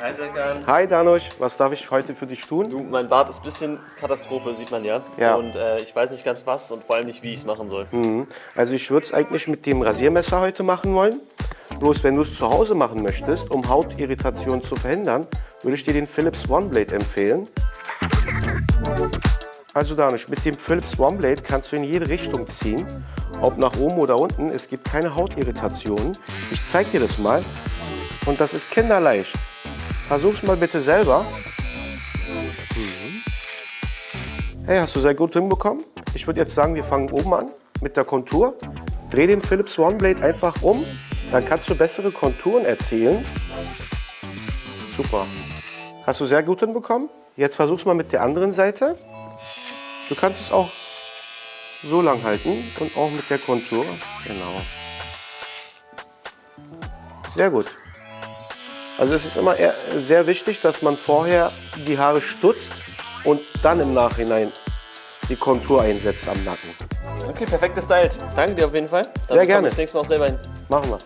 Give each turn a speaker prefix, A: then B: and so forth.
A: Hi Serkan.
B: Hi Danusch, was darf ich heute für dich tun?
A: Du, mein Bart ist ein bisschen Katastrophe, sieht man ja.
B: Ja.
A: Und äh, ich weiß nicht ganz was und vor allem nicht, wie ich es machen soll.
B: Also ich würde es eigentlich mit dem Rasiermesser heute machen wollen. Bloß wenn du es zu Hause machen möchtest, um Hautirritation zu verhindern, würde ich dir den Philips OneBlade empfehlen. Also Danusch, mit dem Philips OneBlade kannst du in jede Richtung ziehen, ob nach oben oder unten. Es gibt keine Hautirritationen. Ich zeige dir das mal und das ist kinderleicht. Versuch's mal bitte selber. Hey, hast du sehr gut hinbekommen. Ich würde jetzt sagen, wir fangen oben an mit der Kontur. Dreh den Philips OneBlade einfach um, dann kannst du bessere Konturen erzielen. Super. Hast du sehr gut hinbekommen. Jetzt versuch's mal mit der anderen Seite. Du kannst es auch so lang halten und auch mit der Kontur. Genau. Sehr gut. Also es ist immer sehr wichtig, dass man vorher die Haare stutzt und dann im Nachhinein die Kontur einsetzt am Nacken.
A: Okay, perfekt gestylt. Danke dir auf jeden Fall. Dann
B: Sehr gerne.
A: das nächste Mal auch selber hin.
B: Machen wir.